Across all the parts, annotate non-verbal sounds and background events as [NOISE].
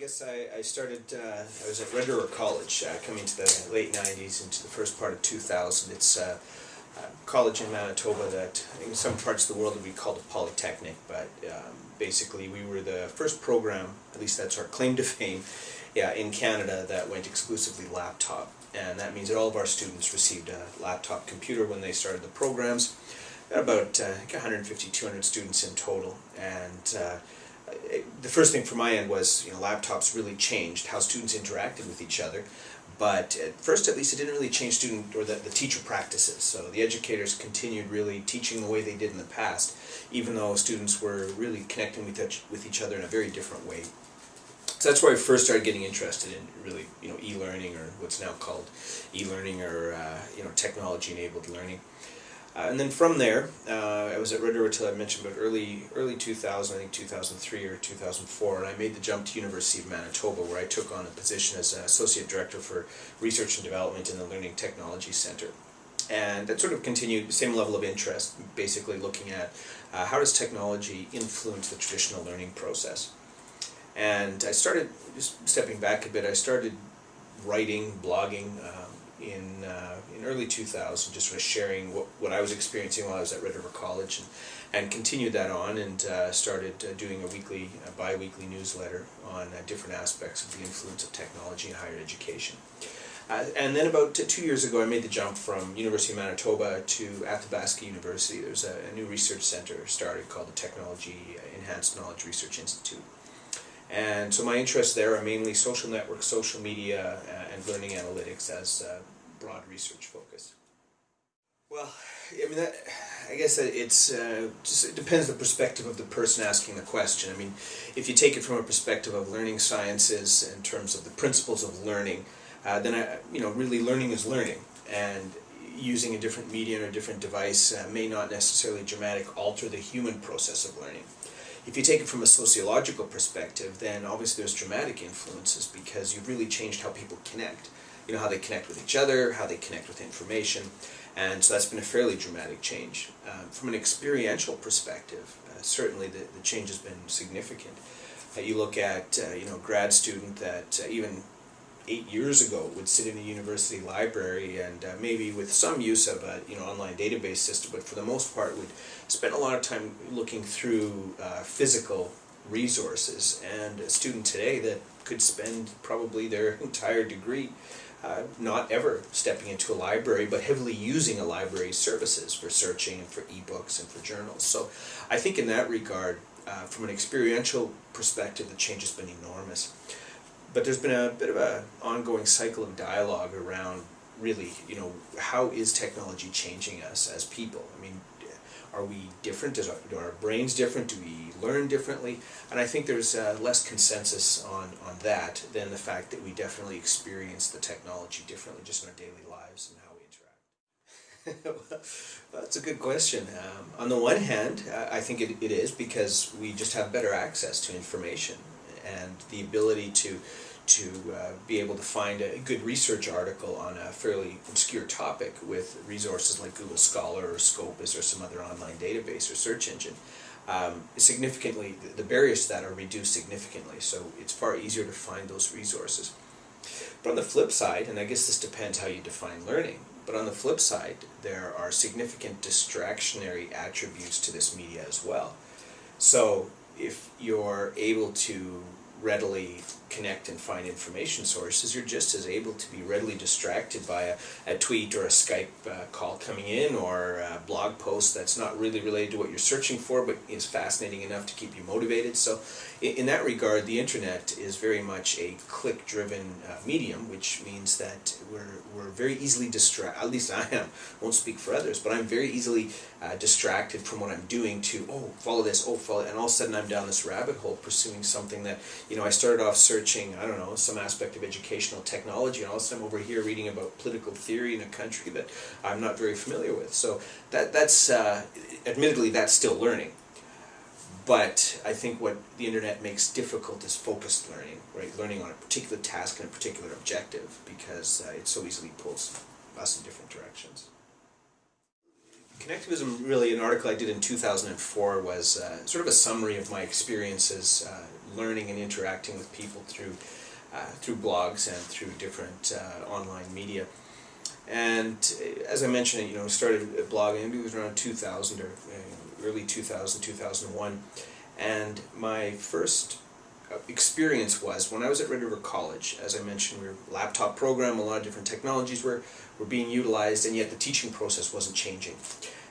guess I, I started, uh, I was at Red River College, uh, coming to the late nineties into the first part of two thousand. It's uh, a college in Manitoba that in some parts of the world would be called a polytechnic, but um, basically we were the first program, at least that's our claim to fame, yeah, in Canada that went exclusively laptop. And that means that all of our students received a laptop computer when they started the programs. About uh, 150, 200 students in total, and uh, the first thing from my end was, you know, laptops really changed how students interacted with each other. But at first, at least, it didn't really change student or the, the teacher practices. So the educators continued really teaching the way they did in the past, even though students were really connecting with each, with each other in a very different way. So that's where I first started getting interested in really, you know, e-learning or what's now called e-learning or, uh, you know, technology-enabled learning. Uh, and then from there, uh, I was at Red River till I mentioned about early early 2000, I think 2003 or 2004, and I made the jump to University of Manitoba, where I took on a position as an associate director for research and development in the Learning Technology Center. And that sort of continued the same level of interest, basically looking at uh, how does technology influence the traditional learning process. And I started, just stepping back a bit, I started writing, blogging, um, in uh, in early 2000, just sort of sharing what, what I was experiencing while I was at Red River College, and, and continued that on and uh, started uh, doing a weekly, a bi-weekly newsletter on uh, different aspects of the influence of technology in higher education. Uh, and then about two years ago, I made the jump from University of Manitoba to Athabasca University. There's a, a new research center started called the Technology Enhanced Knowledge Research Institute. And so my interests there are mainly social networks, social media, uh, and learning analytics as a broad research focus. Well, I mean, that, I guess it's uh, just it depends the perspective of the person asking the question. I mean, if you take it from a perspective of learning sciences in terms of the principles of learning, uh, then I, you know, really learning is learning, and using a different medium or a different device uh, may not necessarily dramatic alter the human process of learning. If you take it from a sociological perspective, then obviously there's dramatic influences because you've really changed how people connect. You know, how they connect with each other, how they connect with information, and so that's been a fairly dramatic change. Um, from an experiential perspective, uh, certainly the, the change has been significant. Uh, you look at, uh, you know, a grad student that uh, even eight years ago would sit in a university library and uh, maybe with some use of a you know online database system, but for the most part would spend a lot of time looking through uh, physical resources. And a student today that could spend probably their [LAUGHS] entire degree uh, not ever stepping into a library, but heavily using a library's services for searching and for ebooks and for journals. So I think in that regard, uh, from an experiential perspective, the change has been enormous but there's been a bit of an ongoing cycle of dialogue around really, you know, how is technology changing us as people? I mean, are we different? Is our, are our brains different? Do we learn differently? And I think there's uh, less consensus on, on that than the fact that we definitely experience the technology differently just in our daily lives and how we interact. well, [LAUGHS] that's a good question. Um, on the one hand, I think it, it is because we just have better access to information and the ability to to uh, be able to find a good research article on a fairly obscure topic with resources like Google Scholar or Scopus or some other online database or search engine. Um, significantly, the barriers to that are reduced significantly, so it's far easier to find those resources. But on the flip side, and I guess this depends how you define learning, but on the flip side, there are significant distractionary attributes to this media as well. So if you're able to readily connect and find information sources, you're just as able to be readily distracted by a, a tweet or a Skype uh, call coming in or a blog post that's not really related to what you're searching for but is fascinating enough to keep you motivated. So in, in that regard, the internet is very much a click-driven uh, medium, which means that we're, we're very easily distracted, at least I am, won't speak for others, but I'm very easily uh, distracted from what I'm doing to, oh, follow this, oh, follow and all of a sudden I'm down this rabbit hole pursuing something that, you know, I started off searching researching, I don't know, some aspect of educational technology, and all of a sudden I'm over here reading about political theory in a country that I'm not very familiar with. So that that's, uh, admittedly, that's still learning. But I think what the internet makes difficult is focused learning, right? Learning on a particular task and a particular objective, because uh, it so easily pulls us in different directions Connectivism, really, an article I did in 2004 was uh, sort of a summary of my experiences uh, learning and interacting with people through uh, through blogs and through different uh, online media. And uh, as I mentioned, you know, started blogging, maybe it was around 2000 or uh, early 2000, 2001. And my first experience was when I was at Red River College, as I mentioned, we were a laptop program, a lot of different technologies were, were being utilized, and yet the teaching process wasn't changing.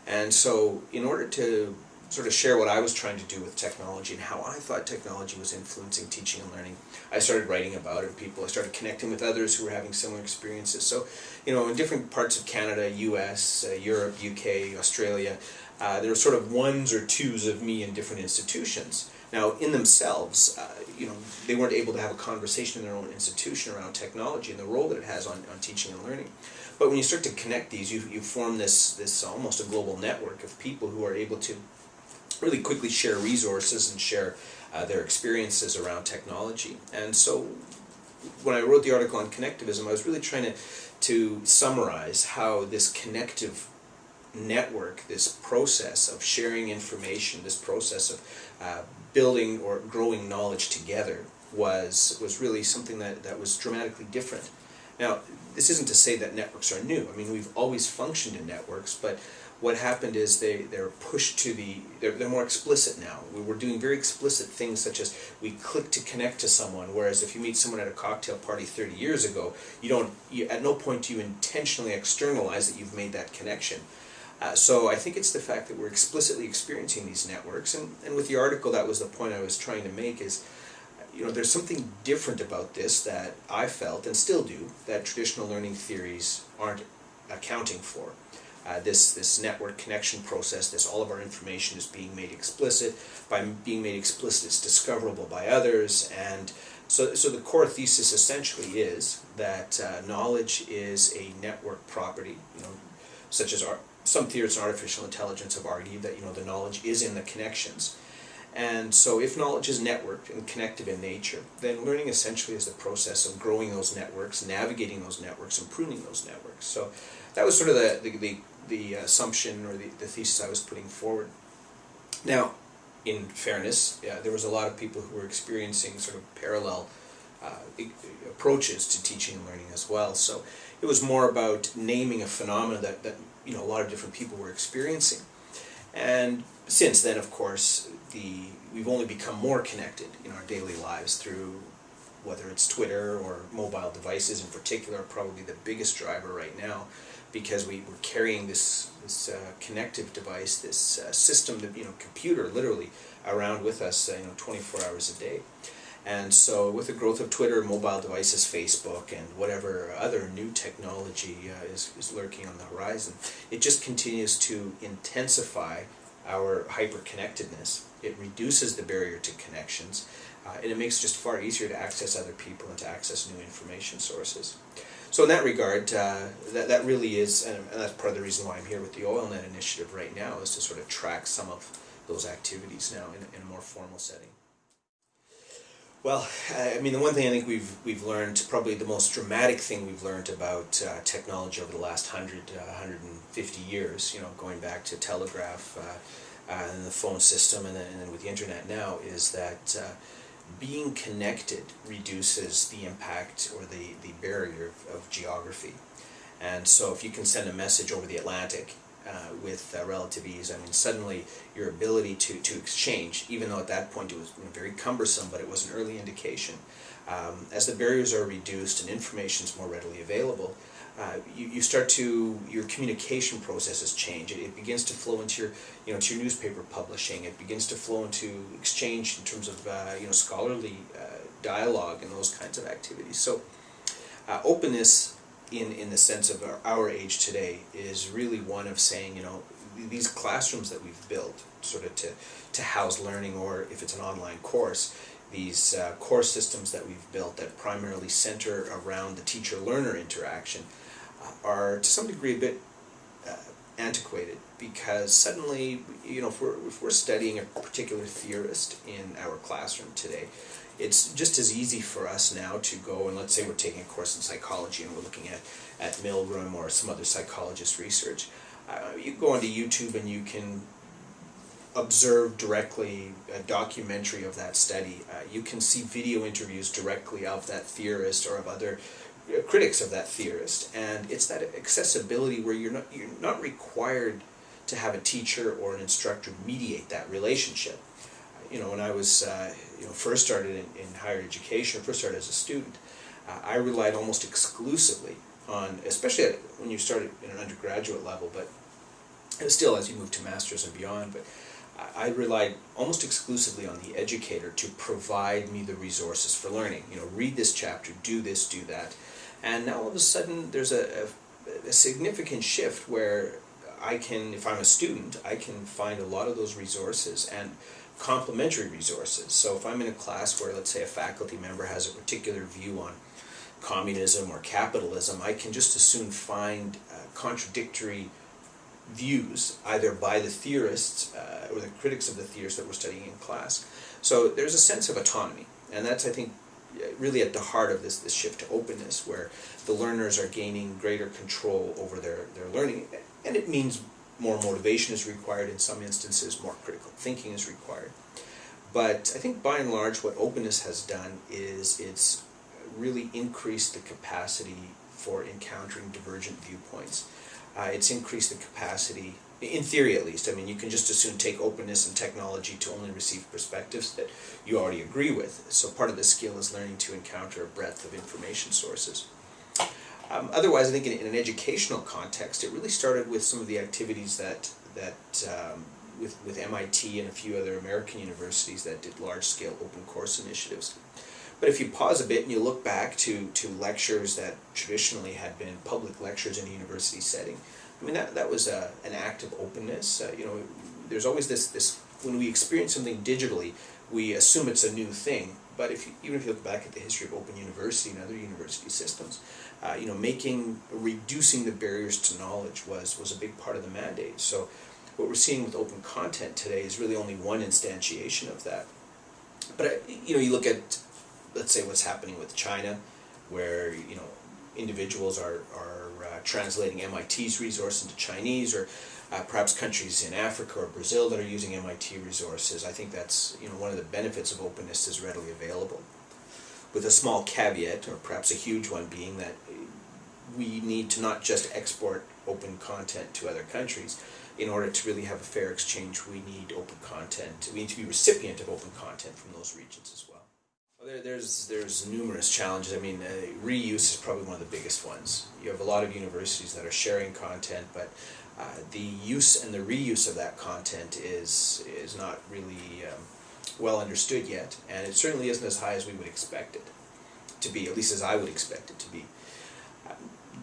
And so in order to sort of share what I was trying to do with technology and how I thought technology was influencing teaching and learning. I started writing about it. People, I started connecting with others who were having similar experiences. So, you know, in different parts of Canada, U.S., uh, Europe, U.K., Australia, uh, there were sort of ones or twos of me in different institutions. Now, in themselves, uh, you know, they weren't able to have a conversation in their own institution around technology and the role that it has on, on teaching and learning. But when you start to connect these, you, you form this, this almost a global network of people who are able to really quickly share resources and share uh, their experiences around technology. And so when I wrote the article on connectivism, I was really trying to, to summarize how this connective network, this process of sharing information, this process of uh, building or growing knowledge together was, was really something that, that was dramatically different. Now, this isn't to say that networks are new. I mean, we've always functioned in networks, but what happened is they, they're pushed to the, they're, they're more explicit now. We were doing very explicit things such as we click to connect to someone, whereas if you meet someone at a cocktail party 30 years ago, you don't, you, at no point do you intentionally externalize that you've made that connection. Uh, so I think it's the fact that we're explicitly experiencing these networks, and, and with the article that was the point I was trying to make is, you know, there's something different about this that I felt, and still do, that traditional learning theories aren't accounting for. Uh, this, this network connection process, this all of our information is being made explicit. By being made explicit, it's discoverable by others, and so, so the core thesis essentially is that uh, knowledge is a network property, you know, such as our, some theorists in artificial intelligence have argued that you know the knowledge is in the connections. And so if knowledge is networked and connective in nature, then learning essentially is the process of growing those networks, navigating those networks, and pruning those networks. So that was sort of the, the, the, the assumption or the, the thesis I was putting forward. Now, in fairness, yeah, there was a lot of people who were experiencing sort of parallel uh, approaches to teaching and learning as well. So it was more about naming a phenomenon that, that you know a lot of different people were experiencing. And since then, of course, the we've only become more connected in our daily lives through whether it's Twitter or mobile devices in particular, probably the biggest driver right now, because we, we're carrying this this uh, connective device, this uh, system, you know, computer, literally, around with us, uh, you know, 24 hours a day. And so with the growth of Twitter, mobile devices, Facebook, and whatever other new technology uh, is, is lurking on the horizon, it just continues to intensify our hyper-connectedness. It reduces the barrier to connections, uh, and it makes it just far easier to access other people and to access new information sources. So in that regard, uh, that, that really is, and that's part of the reason why I'm here with the OLNet initiative right now, is to sort of track some of those activities now in, in a more formal setting. Well, I mean, the one thing I think we've we've learned, probably the most dramatic thing we've learned about uh, technology over the last 100, uh, 150 years, you know, going back to telegraph uh, uh, and the phone system and then, and then with the internet now, is that uh, being connected reduces the impact or the, the barrier of, of geography. And so if you can send a message over the Atlantic uh, with uh, relative ease. I mean, suddenly your ability to, to exchange, even though at that point it was very cumbersome, but it was an early indication. Um, as the barriers are reduced and information is more readily available, uh, you, you start to, your communication processes change. It, it, begins to flow into your, you know, to your newspaper publishing. It begins to flow into exchange in terms of, uh, you know, scholarly uh, dialogue and those kinds of activities. So uh, openness in, in the sense of our, our age today is really one of saying, you know, these classrooms that we've built sort of to, to house learning or if it's an online course, these uh, course systems that we've built that primarily center around the teacher-learner interaction uh, are to some degree a bit uh, antiquated because suddenly, you know, if we're, if we're studying a particular theorist in our classroom today, it's just as easy for us now to go and let's say we're taking a course in psychology and we're looking at, at Milgram or some other psychologist research. Uh, you go onto YouTube and you can observe directly a documentary of that study. Uh, you can see video interviews directly of that theorist or of other uh, critics of that theorist, and it's that accessibility where you're not you're not required to have a teacher or an instructor mediate that relationship. You know, when I was uh, you know first started in, in higher education, first started as a student, uh, I relied almost exclusively on, especially when you started in an undergraduate level, but still as you move to masters and beyond, but I relied almost exclusively on the educator to provide me the resources for learning. You know, read this chapter, do this, do that. And now all of a sudden there's a, a, a significant shift where I can, if I'm a student, I can find a lot of those resources and complementary resources. So if I'm in a class where, let's say, a faculty member has a particular view on communism or capitalism, I can just as soon find uh, contradictory views, either by the theorists uh, or the critics of the theorists that we're studying in class. So there's a sense of autonomy, and that's, I think, really at the heart of this, this shift to openness, where the learners are gaining greater control over their, their learning, and it means more motivation is required in some instances, more critical thinking is required. But I think by and large what openness has done is it's really increased the capacity for encountering divergent viewpoints uh, it's increased the capacity, in theory at least. I mean, you can just as soon take openness and technology to only receive perspectives that you already agree with. So part of the skill is learning to encounter a breadth of information sources. Um, otherwise, I think in, in, an educational context, it really started with some of the activities that that um, with with MIT and a few other American universities that did large-scale open course initiatives. But if you pause a bit and you look back to, to lectures that traditionally had been public lectures in a university setting, I mean, that, that was a, an act of openness. Uh, you know, there's always this, this, when we experience something digitally, we assume it's a new thing. But if you, even if you look back at the history of Open University and other university systems, uh, you know, making, reducing the barriers to knowledge was, was a big part of the mandate. So what we're seeing with open content today is really only one instantiation of that. But, uh, you know, you look at let's say what's happening with China, where you know individuals are are uh, translating MIT's resource into Chinese, or uh, perhaps countries in Africa or Brazil that are using MIT resources. I think that's you know one of the benefits of openness is readily available, with a small caveat, or perhaps a huge one, being that we need to not just export open content to other countries. In order to really have a fair exchange, we need open content. We need to be recipient of open content from those regions as well. There, there's there's numerous challenges. I mean, uh, reuse is probably one of the biggest ones. You have a lot of universities that are sharing content, but uh, the use and the reuse of that content is is not really um, well understood yet, and it certainly isn't as high as we would expect it to be. At least as I would expect it to be.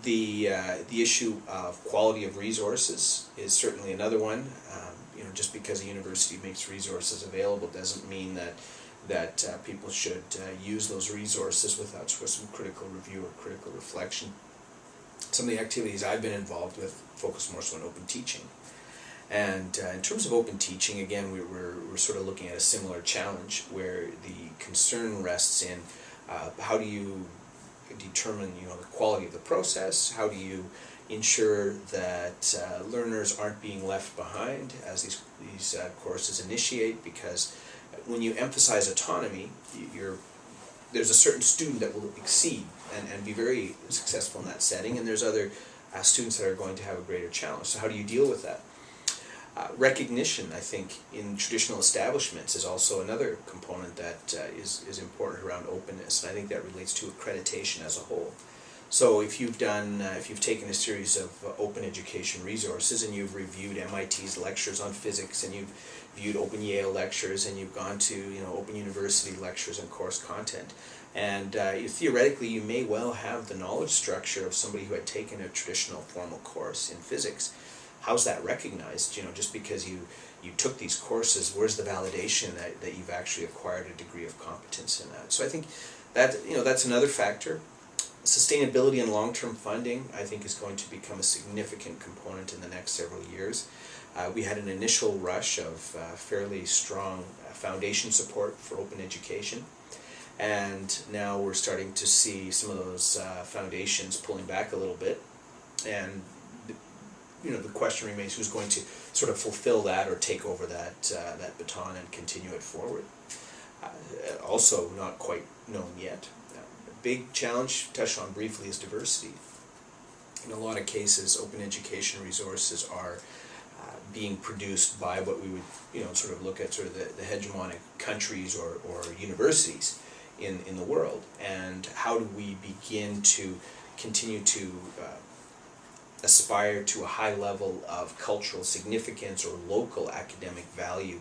the uh, the issue of quality of resources is certainly another one. Um, you know, just because a university makes resources available doesn't mean that that uh, people should uh, use those resources without some critical review or critical reflection. Some of the activities I've been involved with focus more so on open teaching. And uh, in terms of open teaching, again, we, we're, we're sort of looking at a similar challenge where the concern rests in uh, how do you determine you know, the quality of the process, how do you ensure that uh, learners aren't being left behind as these, these uh, courses initiate because when you emphasize autonomy, you're, there's a certain student that will exceed and, and be very successful in that setting, and there's other uh, students that are going to have a greater challenge. So how do you deal with that? Uh, recognition, I think, in traditional establishments is also another component that uh, is is important around openness, and I think that relates to accreditation as a whole. So if you've done, uh, if you've taken a series of open education resources and you've reviewed MIT's lectures on physics and you've viewed Open Yale lectures and you've gone to, you know, Open University lectures and course content, and uh, you, theoretically you may well have the knowledge structure of somebody who had taken a traditional formal course in physics. How's that recognized? You know, just because you you took these courses, where's the validation that, that you've actually acquired a degree of competence in that? So I think that, you know, that's another factor sustainability and long-term funding, I think, is going to become a significant component in the next several years. Uh, we had an initial rush of uh, fairly strong uh, foundation support for open education, and now we're starting to see some of those uh, foundations pulling back a little bit, and you know, the question remains who's going to sort of fulfill that or take over that, uh, that baton and continue it forward. Uh, also not quite known yet. A big challenge, touched on briefly, is diversity. In a lot of cases, open education resources are being produced by what we would, you know, sort of look at sort of the, the hegemonic countries or, or universities in, in the world. And how do we begin to continue to uh, aspire to a high level of cultural significance or local academic value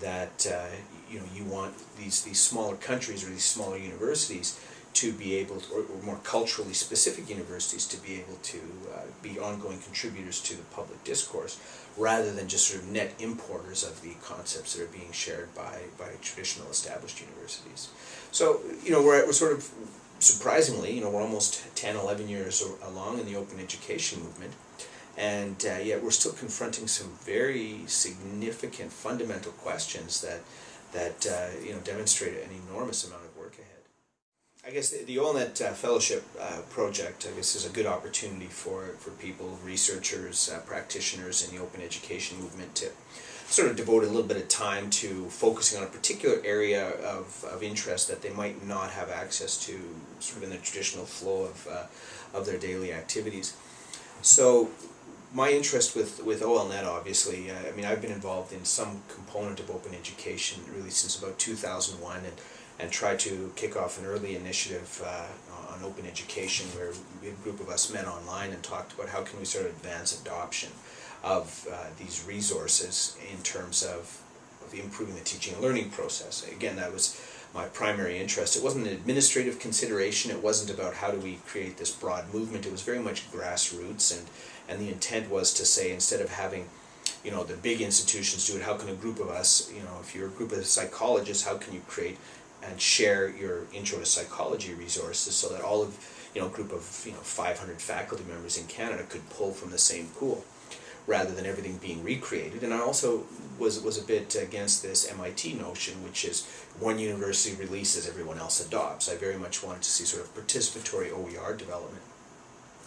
that uh, you know you want these these smaller countries or these smaller universities to be able to, or, or more culturally specific universities to be able to uh, be ongoing contributors to the public discourse rather than just sort of net importers of the concepts that are being shared by by traditional established universities. So you know we're, we're sort of surprisingly, you know, we're almost 10, 11 years along in the open education movement, and uh, yet we're still confronting some very significant fundamental questions that, that uh, you know, demonstrate an enormous amount. I guess the, the OLNet uh, Fellowship uh, project, I guess, is a good opportunity for, for people, researchers, uh, practitioners in the open education movement to sort of devote a little bit of time to focusing on a particular area of, of interest that they might not have access to sort of in the traditional flow of, uh, of their daily activities. So my interest with, with OLNet obviously, uh, I mean I've been involved in some component of open education really since about 2001 and, and try to kick off an early initiative uh, on open education where a group of us met online and talked about how can we sort of advance adoption of uh, these resources in terms of, of improving the teaching and learning process. Again, that was my primary interest. It wasn't an administrative consideration. It wasn't about how do we create this broad movement. It was very much grassroots, and and the intent was to say instead of having you know the big institutions do it how can a group of us you know if you're a group of psychologists how can you create and share your intro to psychology resources so that all of you know a group of you know 500 faculty members in Canada could pull from the same pool rather than everything being recreated. And I also was, was a bit against this MIT notion, which is one university releases, everyone else adopts. I very much wanted to see sort of participatory OER development.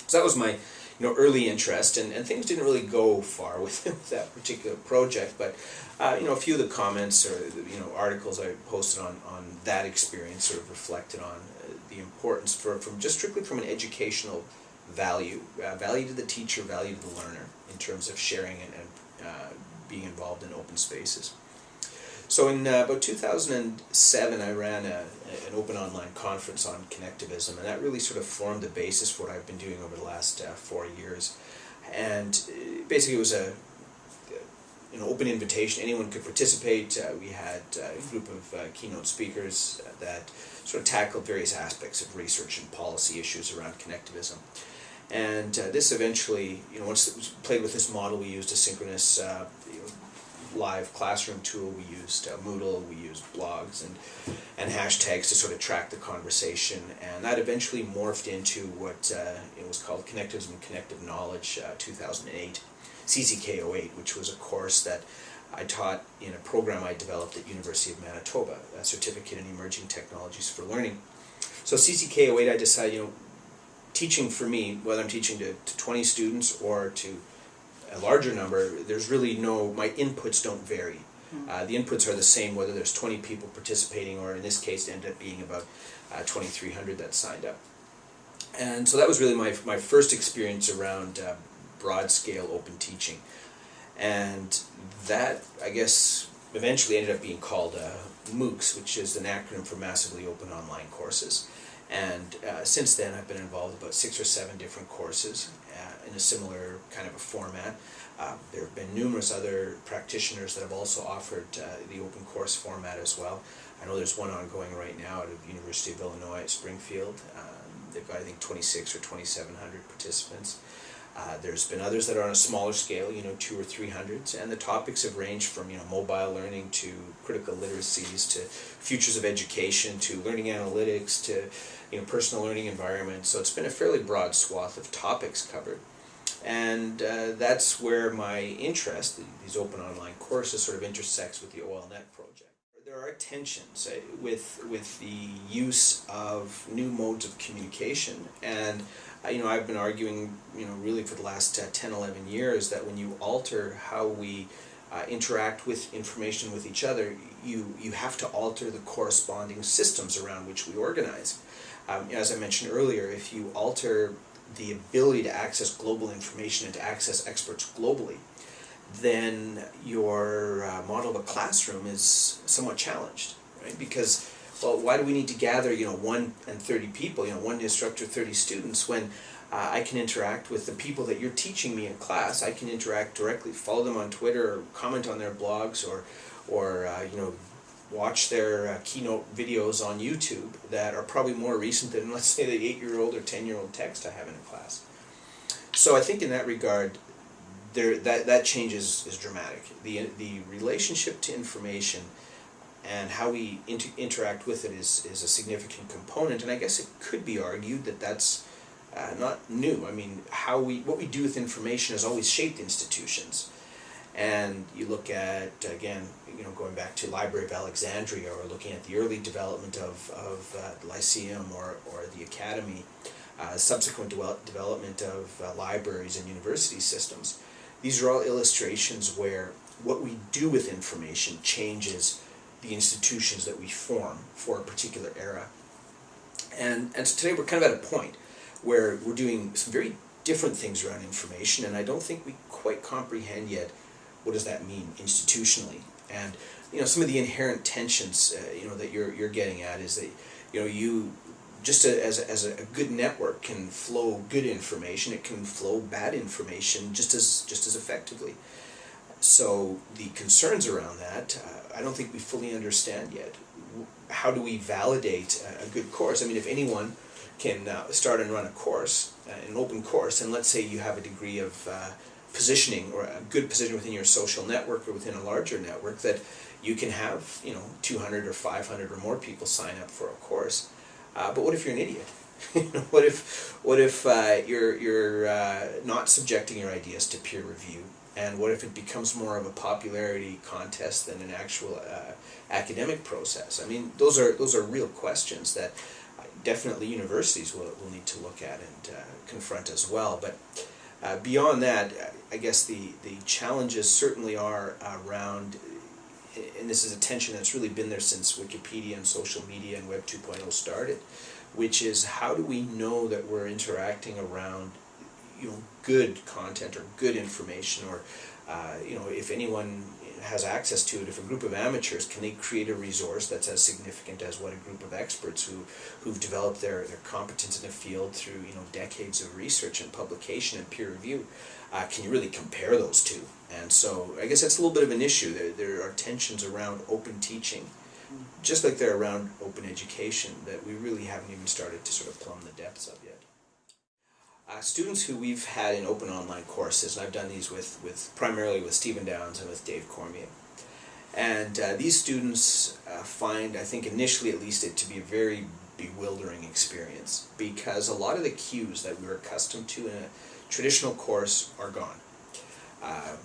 So that was my you know, early interest, and, and things didn't really go far [LAUGHS] with, with that particular project, but uh, you know, a few of the comments or you know articles I posted on, on that experience sort of reflected on uh, the importance for, from just strictly from an educational value, uh, value to the teacher, value to the learner in terms of sharing and, and uh, being involved in open spaces. So in uh, about 2007 I ran a, an open online conference on connectivism and that really sort of formed the basis for what I've been doing over the last uh, four years. And uh, basically it was a an open invitation, anyone could participate. Uh, we had a group of uh, keynote speakers that sort of tackled various aspects of research and policy issues around connectivism. And uh, this eventually, you know, once it was played with this model, we used a synchronous uh, you know, live classroom tool. We used uh, Moodle. We used blogs and and hashtags to sort of track the conversation. And that eventually morphed into what uh, it was called Connectivism and Connective Knowledge uh, 2008, CCK08, which was a course that I taught in a program I developed at University of Manitoba, a certificate in emerging technologies for learning. So CCK08, I decided, you know, teaching for me, whether I'm teaching to, to 20 students or to a larger number, there's really no, my inputs don't vary. Hmm. Uh, the inputs are the same whether there's 20 people participating or in this case it ended up being about uh, 2,300 that signed up. And so that was really my, my first experience around uh, broad scale open teaching. And that, I guess, eventually ended up being called uh, MOOCs, which is an acronym for Massively Open Online Courses. And uh, since then, I've been involved about six or seven different courses uh, in a similar kind of a format. Uh, there have been numerous other practitioners that have also offered uh, the open course format as well. I know there's one ongoing right now at the University of Illinois at Springfield. Um, they've got, I think, 26 or 2,700 participants. Uh, there's been others that are on a smaller scale, you know, two or three hundreds, and the topics have ranged from, you know, mobile learning to critical literacies to futures of education to learning analytics to, you know, personal learning environments. So it's been a fairly broad swath of topics covered. And uh, that's where my interest, these open online courses, sort of intersects with the OLNet project. there are tensions uh, with with the use of new modes of communication and you know I've been arguing you know really for the last uh, 10 11 years that when you alter how we uh, interact with information with each other you you have to alter the corresponding systems around which we organize um, as I mentioned earlier if you alter the ability to access global information and to access experts globally then your uh, model of a classroom is somewhat challenged, right? Because, well, why do we need to gather, you know, one and 30 people, you know, one instructor, 30 students, when uh, I can interact with the people that you're teaching me in class, I can interact directly, follow them on Twitter, or comment on their blogs, or, or uh, you know, watch their uh, keynote videos on YouTube that are probably more recent than, [LAUGHS] let's say, the 8-year-old or 10-year-old text I have in a class. So I think in that regard, there that that change is, is dramatic. The the relationship to information and how we inter interact with it is is a significant component, and I guess it could be argued that that's uh, not new. I mean, how we what we do with information has always shaped institutions. And you look at again, you know, going back to Library of Alexandria, or looking at the early development of of uh, Lyceum or or the Academy, uh, subsequent de development of uh, libraries and university systems these are all illustrations where what we do with information changes the institutions that we form for a particular era. And, and so today we're kind of at a point where we're doing some very different things around information and I don't think we quite comprehend yet what does that mean institutionally. And you know some of the inherent tensions uh, you know that you're you're getting at is that you know you just a, as, a, as a good network can flow good information, it can flow bad information just as just as effectively. So the concerns around that, uh, I don't think we fully understand yet. How do we validate a, good course? I mean, if anyone can uh, start and run a course, uh, an open course, and let's say you have a degree of uh, positioning or a good position within your social network or within a larger network, that you can have you know 200 or 500 or more people sign up for a course uh, but what if you're an idiot? [LAUGHS] what if what if uh, you're you're not subjecting your ideas to peer review, and what if it becomes more of a popularity contest than an actual uh, academic process? I mean, those are those are real questions that definitely universities will, will need to look at and uh, confront as well. But uh, beyond that, I guess the the challenges certainly are around and this is a tension that's really been there since Wikipedia and social media and Web 2.0 started, which is how do we know that we're interacting around you know good content or good information or uh, you know if anyone has access to it if a group of amateurs can they create a resource that's as significant as what a group of experts who who've developed their, their competence in the field through you know decades of research and publication and peer review uh, can you really compare those two and so I guess that's a little bit of an issue. There, there are tensions around open teaching, just like there are around open education, that we really haven't even started to sort of plumb the depths of yet. Uh, students who we've had in open online courses, and I've done these with, with primarily with Stephen Downes and with Dave Cormier, and uh, these students uh, find, I think initially at least, it to be a very bewildering experience because a lot of the cues that we are accustomed to in a traditional course are gone. Uh,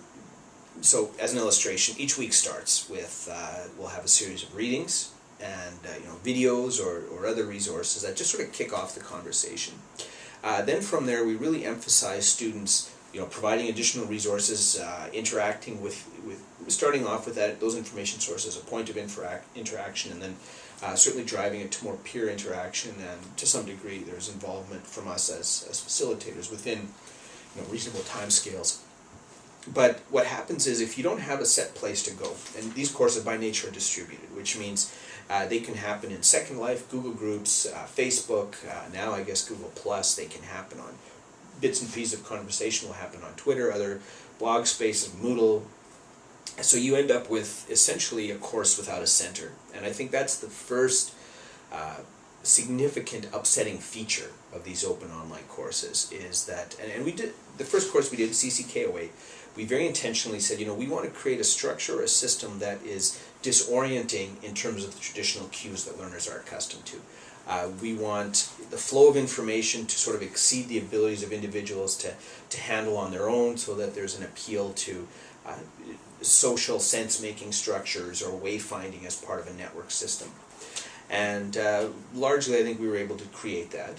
so as an illustration, each week starts with, uh, we'll have a series of readings and uh, you know videos or, or other resources that just sort of kick off the conversation. Uh, then from there we really emphasize students you know providing additional resources, uh, interacting with, with starting off with that those information sources, a point of interac interaction and then uh, certainly driving it to more peer interaction and to some degree there's involvement from us as, as facilitators within you know, reasonable timescales. But what happens is if you don't have a set place to go, and these courses by nature are distributed, which means uh, they can happen in Second Life, Google Groups, uh, Facebook, uh, now I guess Google Plus, they can happen on bits and pieces of conversation will happen on Twitter, other blog spaces, Moodle. So you end up with essentially a course without a center. And I think that's the first uh, significant upsetting feature of these open online courses is that, and, and we did, the first course we did, CCK08, we very intentionally said, you know, we want to create a structure a system that is disorienting in terms of the traditional cues that learners are accustomed to. Uh, we want the flow of information to sort of exceed the abilities of individuals to, to handle on their own so that there's an appeal to uh, social sense-making structures or wayfinding as part of a network system. And uh, largely I think we were able to create that.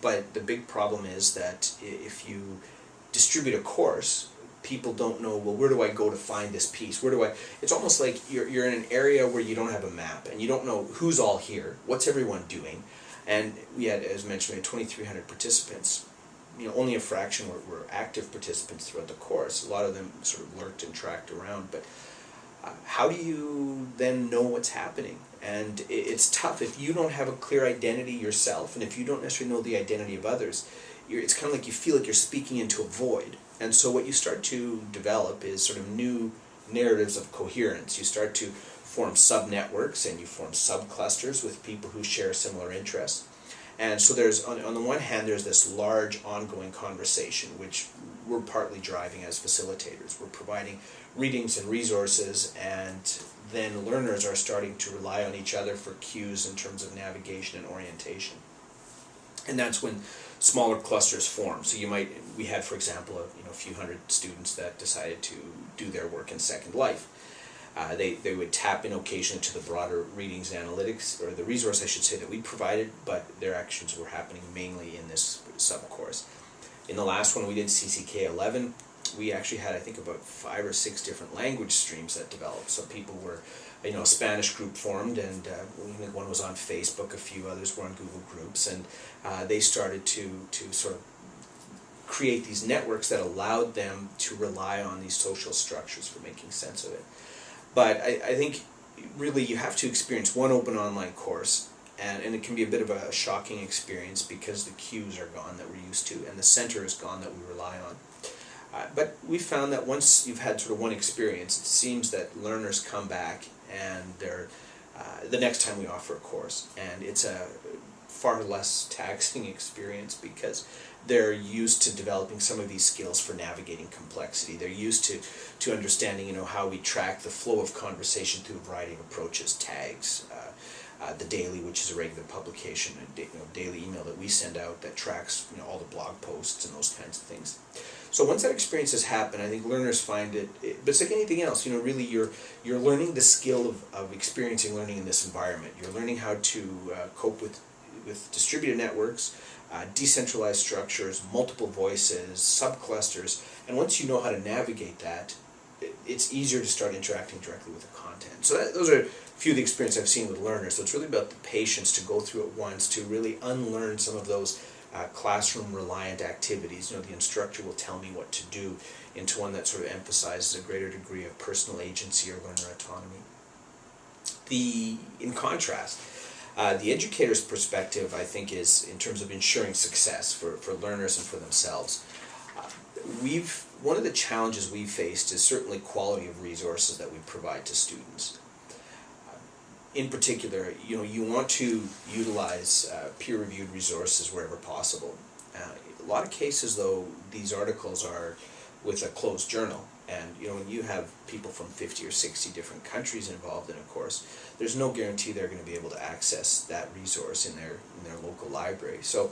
But the big problem is that if you distribute a course, people don't know, well, where do I go to find this piece? Where do I, it's almost like you're, you're in an area where you don't have a map and you don't know who's all here, what's everyone doing. And we had, as mentioned, we had 2,300 participants. You know, only a fraction were, were active participants throughout the course. A lot of them sort of lurked and tracked around. But uh, how do you then know what's happening? And it, it's tough if you don't have a clear identity yourself and if you don't necessarily know the identity of others. it's kind of like you feel like you're speaking into a void and so what you start to develop is sort of new narratives of coherence. You start to form sub-networks and you form sub-clusters with people who share similar interests. And so there's, on, on the one hand, there's this large ongoing conversation, which we're partly driving as facilitators. We're providing readings and resources, and then learners are starting to rely on each other for cues in terms of navigation and orientation. And that's when smaller clusters form. So you might, we had, for example, a, you know, a few hundred students that decided to do their work in Second Life. Uh, they, they would tap in occasionally to the broader readings analytics, or the resource I should say that we provided, but their actions were happening mainly in this sub-course. In the last one we did, CCK 11, we actually had I think about five or six different language streams that developed. So people were you know, a Spanish group formed, and uh, one was on Facebook, a few others were on Google Groups, and uh, they started to, to sort of create these networks that allowed them to rely on these social structures for making sense of it. But I, I think really you have to experience one open online course, and, and it can be a bit of a shocking experience because the cues are gone that we're used to, and the center is gone that we rely on. Uh, but we found that once you've had sort of one experience, it seems that learners come back and they're uh, the next time we offer a course, and it's a far less taxing [LAUGHS] experience because they're used to developing some of these skills for navigating complexity. They're used to, to understanding, you know, how we track the flow of conversation through a variety of approaches, tags, uh, uh, the daily, which is a regular publication, a you know, daily email that we send out that tracks you know, all the blog posts and those kinds of things. So once that experience has happened, I think learners find it, it but it's like anything else, you know, really you're, you're learning the skill of, of experiencing learning in this environment. You're learning how to uh, cope with, with distributed networks, uh, decentralized structures, multiple voices, subclusters, and once you know how to navigate that, it's easier to start interacting directly with the content. So that, those are few of the experience I've seen with learners. So it's really about the patience to go through it once, to really unlearn some of those uh, classroom reliant activities. You know, the instructor will tell me what to do into one that sort of emphasizes a greater degree of personal agency or learner autonomy. The, in contrast, uh, the educator's perspective, I think, is in terms of ensuring success for, for learners and for themselves. Uh, we've one of the challenges we've faced is certainly quality of resources that we provide to students. In particular, you know, you want to utilize uh, peer-reviewed resources wherever possible. Uh, a lot of cases, though, these articles are with a closed journal, and you know, when you have people from 50 or 60 different countries involved in a course, there's no guarantee they're going to be able to access that resource in their in their local library. So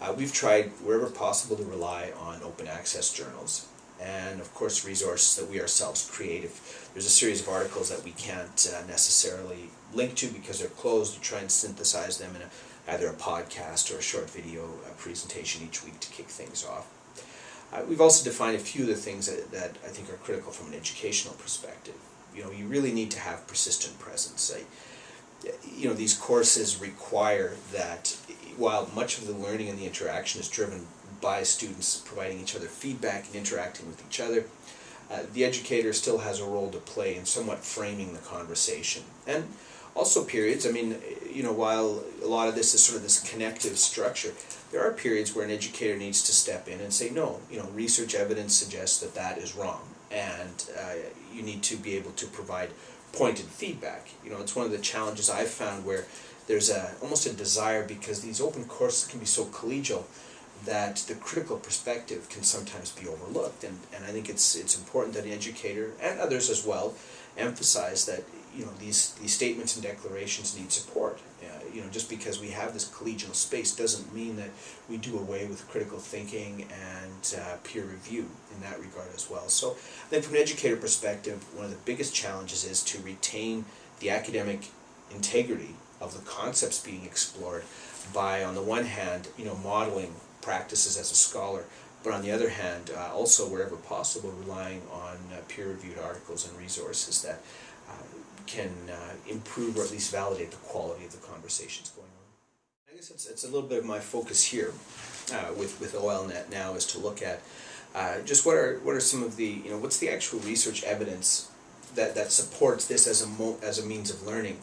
uh, we've tried wherever possible to rely on open access journals and of course resources that we ourselves create. If there's a series of articles that we can't uh, necessarily link to because they're closed, we try and synthesize them in a, either a podcast or a short video uh, presentation each week to kick things off. Uh, we've also defined a few of the things that, that I think are critical from an educational perspective. You know, you really need to have persistent presence. You know, these courses require that while much of the learning and the interaction is driven by students providing each other feedback and interacting with each other, uh, the educator still has a role to play in somewhat framing the conversation. And also periods, I mean, you know, while a lot of this is sort of this connective structure, there are periods where an educator needs to step in and say, no, you know, research evidence suggests that that is wrong, and uh, you need to be able to provide pointed feedback. You know, it's one of the challenges I've found where there's a almost a desire because these open courses can be so collegial that the critical perspective can sometimes be overlooked, and, and I think it's it's important that an educator and others as well emphasize that you know these these statements and declarations need support. Uh, you know, just because we have this collegial space doesn't mean that we do away with critical thinking and uh, peer review in that regard as well. So then from an educator perspective, one of the biggest challenges is to retain the academic integrity of the concepts being explored by, on the one hand, you know, modeling practices as a scholar, but on the other hand, uh, also wherever possible, relying on uh, peer-reviewed articles and resources that uh, can uh, improve or at least validate the quality of the conversations going on. I guess it's, it's a little bit of my focus here uh, with, with OLNet now is to look at uh, just what are, what are some of the, you know, what's the actual research evidence that, that supports this as a, as a means of learning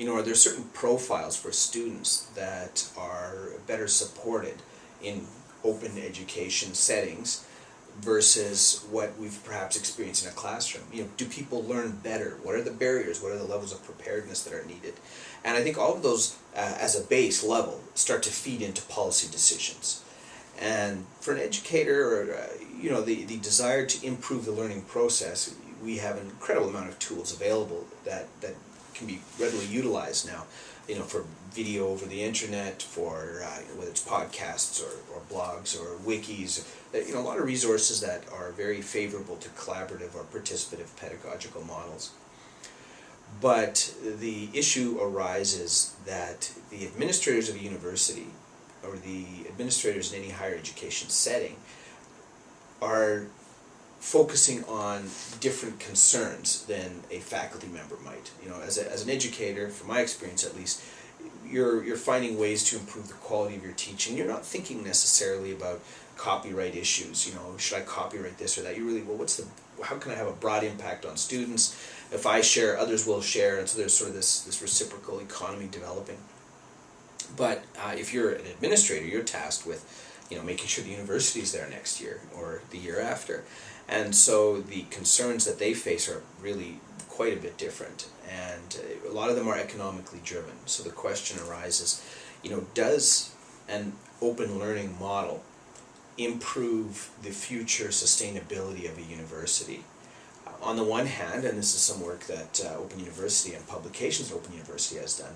you know, are there certain profiles for students that are better supported in open education settings versus what we've perhaps experienced in a classroom? You know, do people learn better? What are the barriers? What are the levels of preparedness that are needed? And I think all of those, uh, as a base level, start to feed into policy decisions. And for an educator, or, uh, you know, the, the desire to improve the learning process, we have an incredible amount of tools available that, that can be readily utilized now, you know, for video over the internet, for uh, whether it's podcasts or, or blogs or wikis, you know, a lot of resources that are very favorable to collaborative or participative pedagogical models. But the issue arises that the administrators of a university or the administrators in any higher education setting are focusing on different concerns than a faculty member might. You know, as, a, as an educator, from my experience at least, you're, you're finding ways to improve the quality of your teaching. You're not thinking necessarily about copyright issues, you know, should I copyright this or that? You really, well, what's the, how can I have a broad impact on students? If I share, others will share, and so there's sort of this, this reciprocal economy developing. But uh, if you're an administrator, you're tasked with, you know, making sure the university is there next year or the year after. And so the concerns that they face are really quite a bit different. And uh, a lot of them are economically driven. So the question arises, you know, does an open learning model improve the future sustainability of a university? Uh, on the one hand, and this is some work that uh, Open University and publications Open University has done,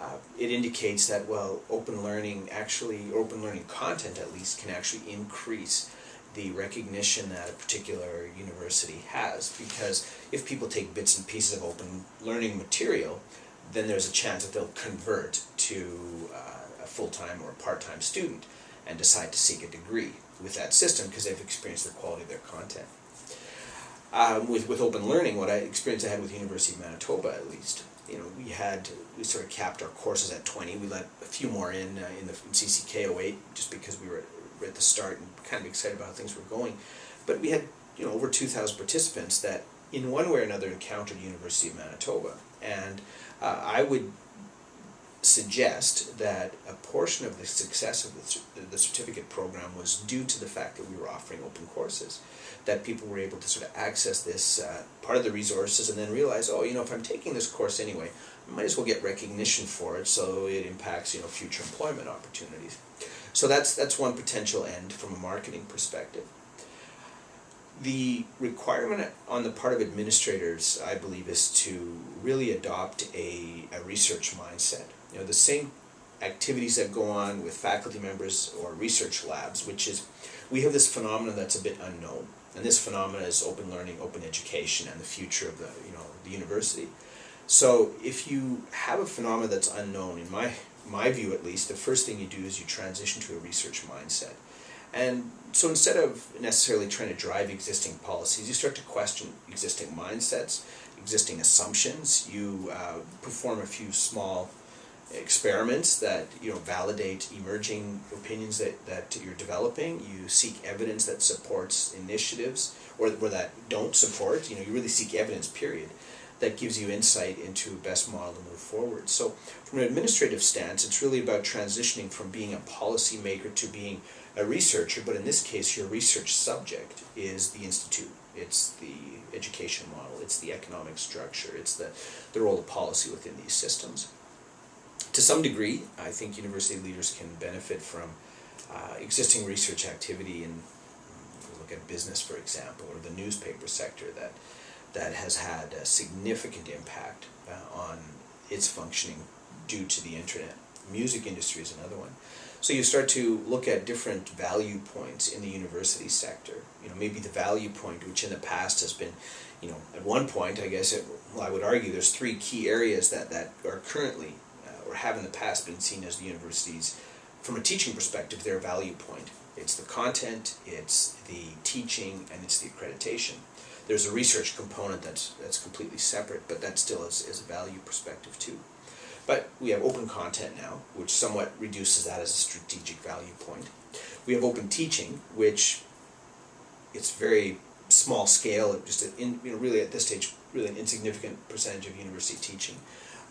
uh, it indicates that, well, open learning actually, open learning content at least, can actually increase the recognition that a particular university has because if people take bits and pieces of open learning material then there's a chance that they'll convert to uh, a full-time or part-time student and decide to seek a degree with that system because they've experienced the quality of their content. Um, with, with open learning, what I experienced I had with University of Manitoba at least, you know, we had, we sort of capped our courses at 20. We let a few more in uh, in the in CCK 08 just because we were at the start and kind of excited about how things were going. But we had you know over 2,000 participants that in one way or another encountered University of Manitoba. And uh, I would suggest that a portion of the success of the, the certificate program was due to the fact that we were offering open courses. That people were able to sort of access this uh, part of the resources and then realize, oh, you know, if I'm taking this course anyway, I might as well get recognition for it so it impacts, you know, future employment opportunities. So that's, that's one potential end from a marketing perspective. The requirement on the part of administrators, I believe, is to really adopt a, a research mindset. You know, the same activities that go on with faculty members or research labs, which is, we have this phenomenon that's a bit unknown. And this phenomenon is open learning, open education, and the future of the, you know, the university. So if you have a phenomenon that's unknown, in my my view at least, the first thing you do is you transition to a research mindset. And so instead of necessarily trying to drive existing policies, you start to question existing mindsets, existing assumptions. You uh, perform a few small experiments that you know validate emerging opinions that, that you're developing. You seek evidence that supports initiatives or, or that don't support. You know, you really seek evidence, period that gives you insight into the best model to move forward. So from an administrative stance, it's really about transitioning from being a policymaker to being a researcher, but in this case your research subject is the institute. It's the education model, it's the economic structure, it's the, the role of policy within these systems. To some degree, I think university leaders can benefit from uh, existing research activity in, look at business for example, or the newspaper sector that that has had a significant impact uh, on its functioning due to the internet. Music industry is another one. So you start to look at different value points in the university sector. You know, maybe the value point, which in the past has been, you know, at one point, I guess, it, well, I would argue there's three key areas that, that are currently, uh, or have in the past been seen as the universities, from a teaching perspective, their value point. It's the content, it's the teaching, and it's the accreditation. There's a research component that's, that's completely separate, but that still is, is a value perspective too. But we have open content now, which somewhat reduces that as a strategic value point. We have open teaching, which it's very small scale, just in, you know, really at this stage, really an insignificant percentage of university teaching.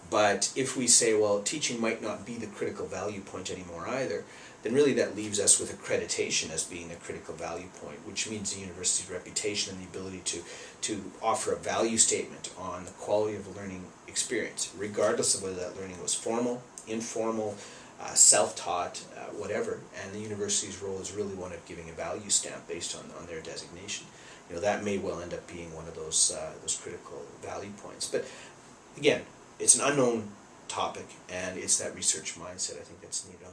But if we say, well, teaching might not be the critical value point anymore either, then really that leaves us with accreditation as being a critical value point, which means the university's reputation and the ability to, to offer a value statement on the quality of the learning experience, regardless of whether that learning was formal, informal, uh, self-taught, uh, whatever. And the university's role is really one of giving a value stamp based on, on their designation. You know, that may well end up being one of those, uh, those critical value points. But again, it's an unknown topic, and it's that research mindset I think that's needed